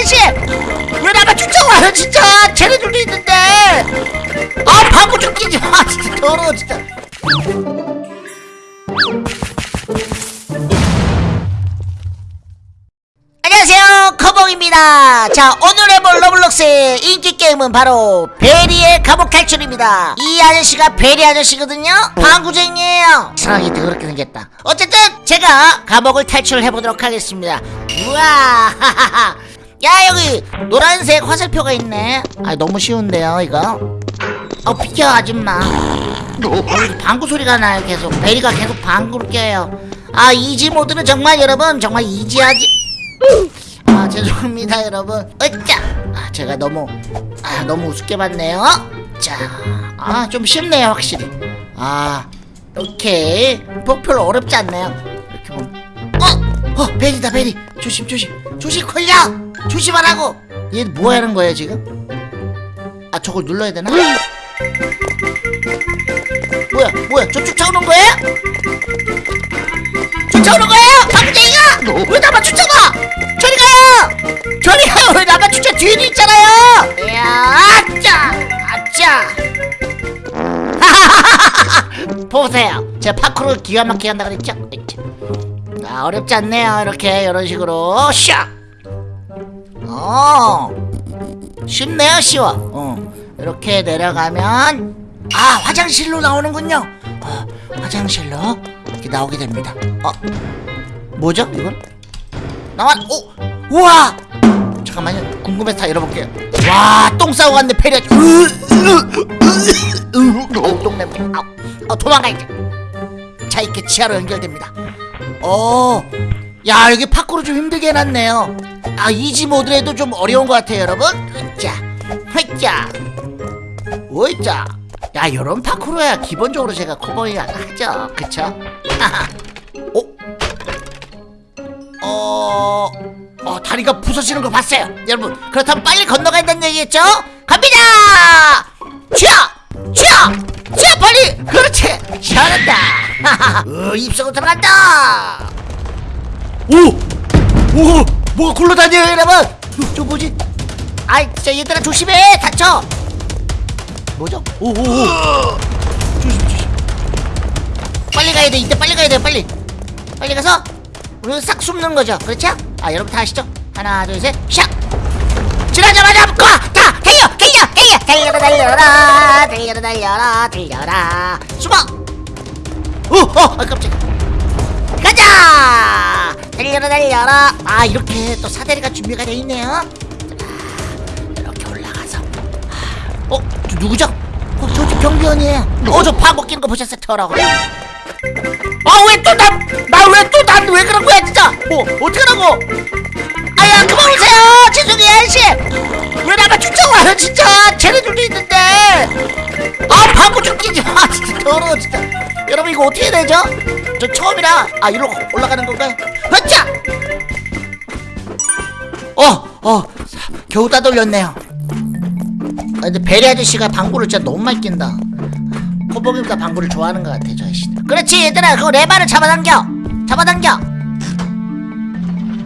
아저씨! 왜 나만 쫓아와요 진짜. 쟤네들도 있는데. 아좀 끼지 마. 진짜 더러워 진짜. 안녕하세요. 커봉입니다. 자 오늘 해볼 로블록스의 인기 게임은 바로 베리의 감옥 탈출입니다. 이 아저씨가 베리 아저씨거든요? 방구쟁이에요. 이상하게 더럽게 생겼다. 어쨌든 제가 감옥을 탈출해보도록 하겠습니다. 우와 하하하 야 여기 노란색 화살표가 있네. 아 너무 쉬운데요 이거? 어 비켜 아줌마. 어, 방구 소리가 나요 계속. 베리가 계속 방구를 껴요. 아 이지 모드는 정말 여러분 정말 이지하지. 아 죄송합니다 여러분. 으짜 아 제가 너무 아 너무 우습게 봤네요. 자아 좀 쉽네요 확실히. 아 오케이. 뭐 별로 어렵지 않네요. 이렇게 보면. 어! 어 베리다 베리. 조심 조심. 조심 걸려 조심하라고 얘 뭐 하는 거예요 지금? 아 저걸 눌러야 되나? 뭐야 뭐야 저 쫓아오는 거예요? 쫓아오는 거예요? 방쟁이가? 왜 나만 쫓아가? 저리 가요 저리 가요 왜 나만 쫓아? 뒤에도 있잖아요! 야 아짜! 아짜! 보세요. 제가 파크로 기가 막히게 한다 그랬죠? 아 어렵지 않네요 이렇게. 이런 식으로. 샥 어. 쉽네요 쉬워. 어. 이렇게 내려가면 아 화장실로 나오는군요. 어, 화장실로 이렇게 나오게 됩니다. 어. 뭐죠 이건? 나와 오! 우와! 잠깐만요. 궁금해서 다 열어볼게요. 와 똥 싸고 갔네 페리아 똥 냄새. 아, 아 도망가야지. 자 이렇게 지하로 연결됩니다. 어야 여기 파 크로 좀 힘들게 해놨네요 아 이지 모드에도 좀 어려운 것 같아요 여러분 자 회자 오이자 야 이런 파크로야 기본적으로 제가 커버이 하죠 그쵸? 어? 어... 어 다리가 부서지는 거 봤어요 여러분 그렇다면 빨리 건너가야 된다는 얘기겠죠? 갑니다! 쥐야! 쥐야! 쥐야 빨리! 그렇지! 잘한다 어, 입속으로 들어간다 오! 오! 뭐가 굴러다녀요 여러분? 어, 저 뭐지? 아이 진짜 얘들아 조심해! 다쳐! 뭐죠? 오오오. 조심 조심. 빨리 가야 돼 이때 빨리 가야 돼 빨리. 빨리 가서 우리 싹 숨는 거죠 그렇죠? 아 여러분 다 아시죠? 하나 둘셋 샥! 지나자마자 가! 달려! 달려! 달려! 달려라 달려라! 달려라 달려라! 달려라! 숨어 오 어 아, 깜짝이야 달려라 달려라. 아 이렇게 또 사다리가 준비가 돼 있네요. 자, 이렇게 올라가서. 어? 저 누구죠? 어, 저기 경비원이에요. 어저 파고 끼는 거 보셨어요? 터라고. 아왜 또난나왜 또 난 왜 그런 거야 진짜? 어 어떡하라고? 아야 그만 오세요. 죄송해요 아저씨. 왜 나만 쫓아와요 진짜? 쟤네들도 있는데. 아 방구 좀 끼지 마 진짜. 더러워 진짜. 여러분 이거 어떻게 되죠? 저 처음이라. 아 이리로 올라가는 건가요? 으짜 어어 겨우 따돌렸네요. 아, 근데 베리 아저씨가 방구를 진짜 너무 많이 낀다. 코봉이보다 방구를 좋아하는 것 같아 저 아저씨. 그렇지 얘들아. 그거 레바를 잡아당겨. 잡아당겨.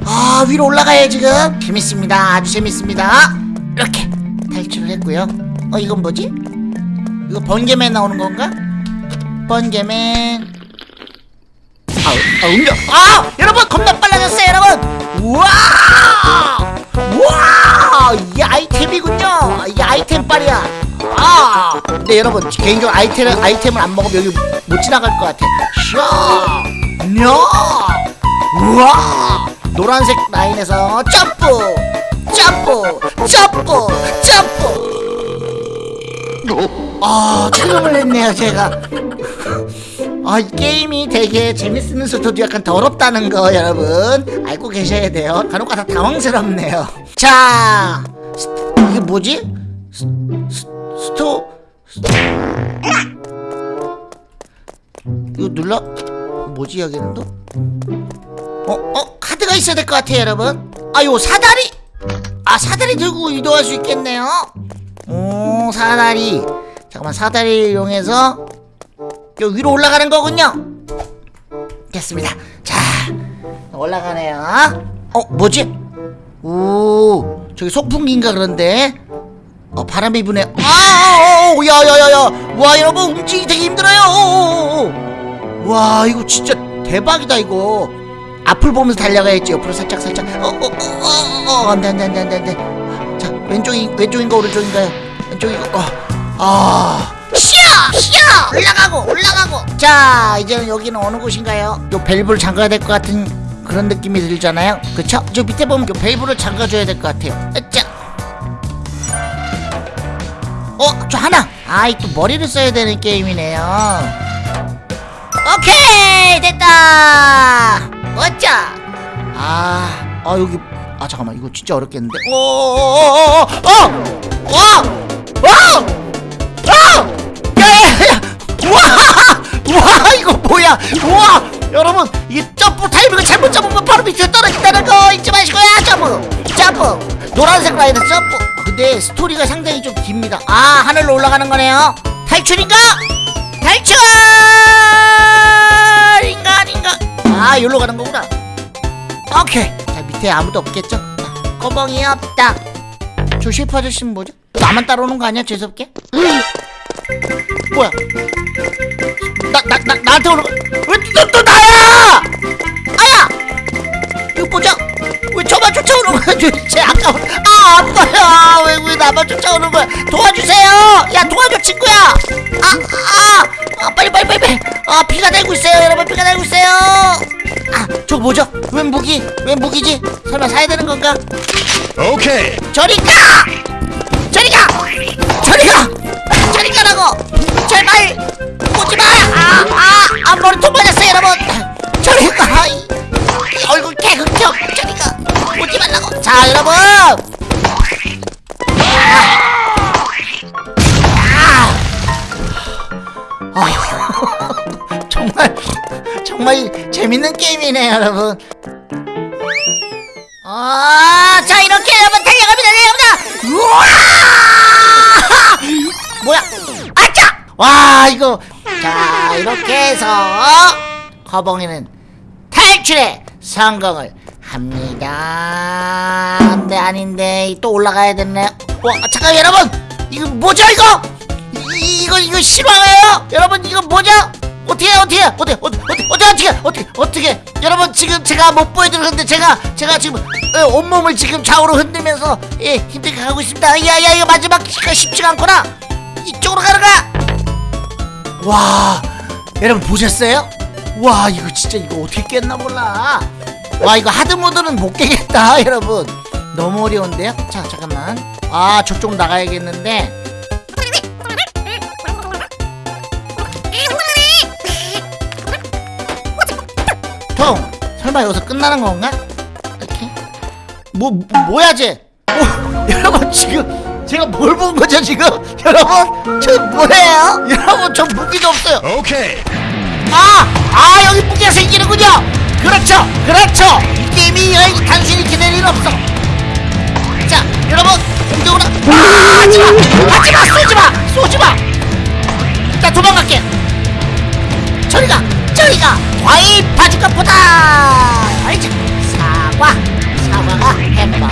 아 위로 올라가요 지금. 재밌습니다. 아주 재밌습니다. 이렇게 탈출을 했고요. 어 이건 뭐지? 이거 번개맨 나오는 건가? 번개맨 아, 아 음력 아 여러분 겁나 빨라졌어요 여러분. 우와 우와 이 아이템이군요. 이 아이템 빨이야. 아 근데 여러분 개인적으로 아이템을 아이템을 안 먹으면 여기 못 지나갈 것 같아. 샤! 우와! 노란색 라인에서 점프! 점프! 점프! 점프! 아 촬영을 했네요 제가 아, 이 게임이 되게 재밌으면서도 약간 더럽다는 거 여러분 알고 계셔야 돼요 간혹가다 당황스럽네요 자 스, 이게 뭐지? 스, 스, 스토 스... 이거 눌러 뭐지 여기는 또? 어? 어? 카드가 있어야 될 것 같아요 여러분 아요 사다리 아 사다리 들고 이동할 수 있겠네요 오 사다리 잠깐만 사다리 이용해서 요 위로 올라가는 거군요. 됐습니다. 자 올라가네요. 어 뭐지? 오 저기 소풍기인가 그런데? 어 바람이 부네. 아 야야야야. 와 여러분 움직이기 되게 힘들어요. 어, 어, 어. 와 이거 진짜 대박이다 이거. 앞을 보면서 달려가야지. 옆으로 살짝 살짝. 어어어어 안돼 안돼 안돼 안돼. 자 왼쪽이 왼쪽인가 오른쪽인가요? 왼쪽이고 어아 쉬어 쉬어 올라가고 올라가고 자 이제는 여기는 어느 곳인가요 요 밸브를 잠가야 될 것 같은 그런 느낌이 들잖아요 그쵸 저 밑에 보면 요 밸브를 잠가줘야 될 것 같아요 자 어, 저 하나. 아이 또 머리를 써야 되는 게임이네요. 오케이 됐다. 멋져. 아, 아 여기 아 잠깐만 이거 진짜 어렵겠는데. 어, 오오오오오 어, 와, 와, 뭐야? 와, 여러분 이게 점프 타이밍을 잘못 잡으면 바로 밑에 떨어진다는 거 잊지 마시고요. 점프, 점프, 노란색 라인은 점프. 아, 근데 스토리가 상당히 좀 깁니다. 아 하늘로 올라가는 거네요. 탈출인가? 탈출! 인가 아닌가? 아 여기로 가는 거구나. 오케이. 자 밑에 아무도 없겠죠? 자, 거봉이 없다. 저 셰프 아저씨는 뭐죠? 나만 따라오는 거 아니야 재수없게? 뭐야? 나 나 나 나한테 오는 거? 왜또 또 나야? 아야! 이거 뭐죠? 왜 저만 쫓아오는 거야? 도대체 아까워 아 아파요 왜, 왜 나만 쫓아오는 거야? 도와주세요! 야 도와줘 친구야! 아 아 아, 빨리 빨리 빨리 빨리! 아 피가 날고 있어요 여러분. 피가 날고 있어요! 아 저거 뭐죠? 웬 무기? 웬 무기지? 설마 사야 되는 건가? 가 저리 가! 저리 가! 저리 가 라고! 제발! 오지 마 아아 아 머리 통 맞았어요 여러분! 저리 가! 이, 이 얼굴 개극적 저리 가! 오지 말라고! 자 여러분! 아, 아, 정말 정말 재밌는 게임이네요 여러분! 아, 자 이렇게 여러분 달려갑니다, 달려갑니다. 우와! 뭐야? 아차! 와 이거 자 이렇게 해서 허봉이는 탈출에 성공을 합니다. 안돼 아닌데 또 올라가야 됐네. 와 잠깐 여러분 이거 뭐죠 이거? 이, 이거 이거 실화예요? 여러분 이거 뭐죠? 어떻게 해, 어떻게 해? 어떻게 어떻게 어떻게 어떻게 어떻게 여러분 지금 제가 못 보여드렸는데 제가 제가 지금 예, 온몸을 지금 좌우로 흔들면서 예 힘들게 가고 있습니다 야야 이거 마지막 기가 쉽지가 않구나 이쪽으로 가는가! 와 여러분 보셨어요? 와 이거 진짜 이거 어떻게 깼나 몰라. 와 이거 하드 모드는 못 깨겠다 여러분. 너무 어려운데요? 자 잠깐만. 아 저쪽 나가야겠는데. 형 설마 여기서 끝나는 건가? 이렇게? 뭐, 뭐 뭐야 쟤? 뭐, 여러분 지금 제가 뭘 본 거죠 지금 여러분 저 뭐예요? 여러분 저 무기도 없어요. Okay. 아! 아 여기 무기가 생기는군요. 그렇죠 그렇죠. 이 게임이 여기 단순히 기다릴 일 없어. 자 여러분 공격으로. 아 하지마 하지마 쏘지마 쏘지마. 나 도망갈게. 저리가 저리가. 과일 바주카 포다. 알지 사과 사과가 햄버거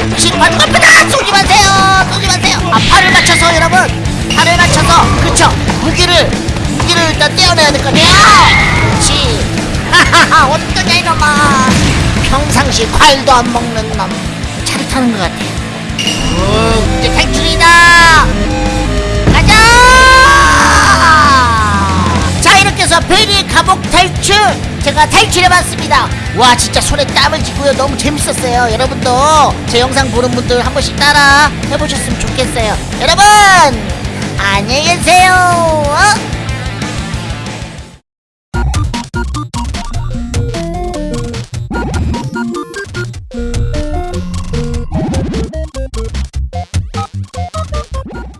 음식 바주카 포다. 쏘지 마세요 쏘지 마세요 아 팔을 맞춰서 여러분. 팔을 맞춰서. 그쵸? 무기를 무기를 일단 떼어내야 될 거네요. 그렇지 하하하 어떠냐 이놈아. 평상시 과일도 안 먹는 놈. 차를 것 같아. 오 이제 탈출이다. 가자! 자 이렇게 해서 베리 감옥 탈출! 제가 탈출해봤습니다. 와 진짜 손에 땀을 쥐고요. 너무 재밌었어요. 여러분도 제 영상 보는 분들 한 번씩 따라 해보셨으면 좋겠어요. 여러분 안녕히 계세요. 어?